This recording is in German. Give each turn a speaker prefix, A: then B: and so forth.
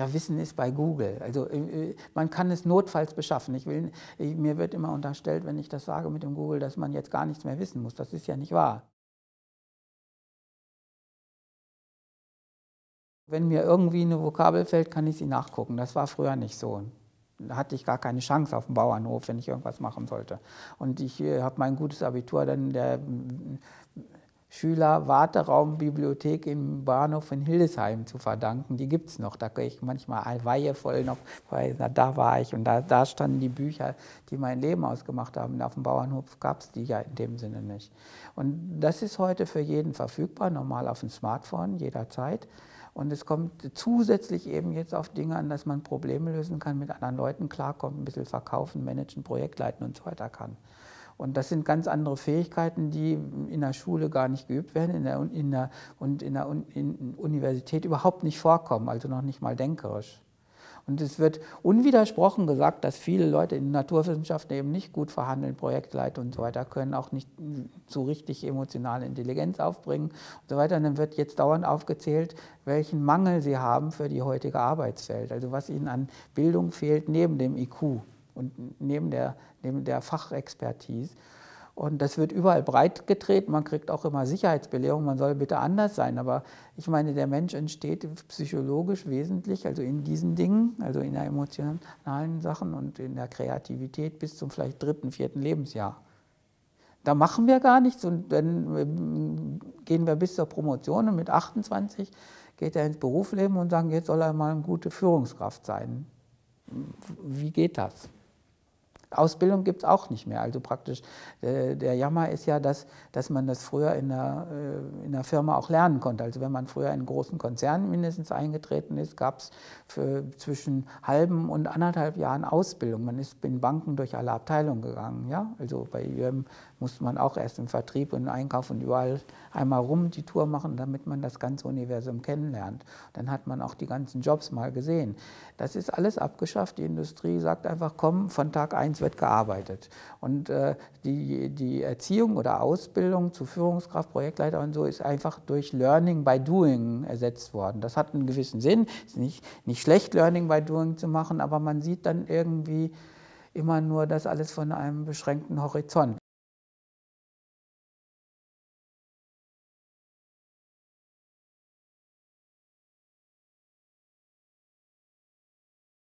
A: Ja, Wissen ist bei Google. Also äh, man kann es notfalls beschaffen. Ich will, mir wird immer unterstellt, wenn ich das sage mit dem Google, dass man jetzt gar nichts mehr wissen muss. Das ist ja nicht wahr. Wenn mir irgendwie eine Vokabel fällt, kann ich sie nachgucken. Das war früher nicht so. Da hatte ich gar keine Chance auf dem Bauernhof, wenn ich irgendwas machen sollte. Und ich äh, habe mein gutes Abitur dann der Schüler-Warteraumbibliothek im Bahnhof in Hildesheim zu verdanken. Die gibt es noch. Da gehe ich manchmal weihevoll noch, weil da war ich und da, da standen die Bücher, die mein Leben ausgemacht haben. Auf dem Bauernhof gab es die ja in dem Sinne nicht. Und das ist heute für jeden verfügbar, normal auf dem Smartphone, jederzeit. Und es kommt zusätzlich eben jetzt auf Dinge an, dass man Probleme lösen kann, mit anderen Leuten klarkommt, ein bisschen verkaufen, managen, Projektleiten und so weiter kann. Und das sind ganz andere Fähigkeiten, die in der Schule gar nicht geübt werden in der, in der, und in der in Universität überhaupt nicht vorkommen, also noch nicht mal denkerisch. Und es wird unwidersprochen gesagt, dass viele Leute in Naturwissenschaften eben nicht gut verhandeln, Projektleiter und so weiter können, auch nicht so richtig emotionale Intelligenz aufbringen und so weiter. Und dann wird jetzt dauernd aufgezählt, welchen Mangel sie haben für die heutige Arbeitswelt, also was ihnen an Bildung fehlt neben dem IQ und neben der, neben der Fachexpertise. Und das wird überall breit getreten. Man kriegt auch immer Sicherheitsbelehrungen, man soll bitte anders sein. Aber ich meine, der Mensch entsteht psychologisch wesentlich, also in diesen Dingen, also in der emotionalen Sachen und in der Kreativität bis zum vielleicht dritten, vierten Lebensjahr. Da machen wir gar nichts und dann ähm, gehen wir bis zur Promotion und mit 28 geht er ins Berufsleben und sagen, jetzt soll er mal eine gute Führungskraft sein. Wie geht das? Ausbildung gibt es auch nicht mehr. Also praktisch, äh, der Jammer ist ja, dass, dass man das früher in der, äh, in der Firma auch lernen konnte. Also wenn man früher in einen großen Konzern mindestens eingetreten ist, gab es zwischen halben und anderthalb Jahren Ausbildung. Man ist in Banken durch alle Abteilungen gegangen. Ja? Also bei IBM musste man auch erst im Vertrieb und im Einkauf und überall einmal rum die Tour machen, damit man das ganze Universum kennenlernt. Dann hat man auch die ganzen Jobs mal gesehen. Das ist alles abgeschafft. Die Industrie sagt einfach, komm, von Tag 1 wird gearbeitet. Und äh, die, die Erziehung oder Ausbildung zu Führungskraft, Projektleiter und so ist einfach durch Learning by Doing ersetzt worden. Das hat einen gewissen Sinn. Es ist nicht, nicht schlecht, Learning by Doing zu machen, aber man sieht dann irgendwie immer nur das alles von einem beschränkten Horizont.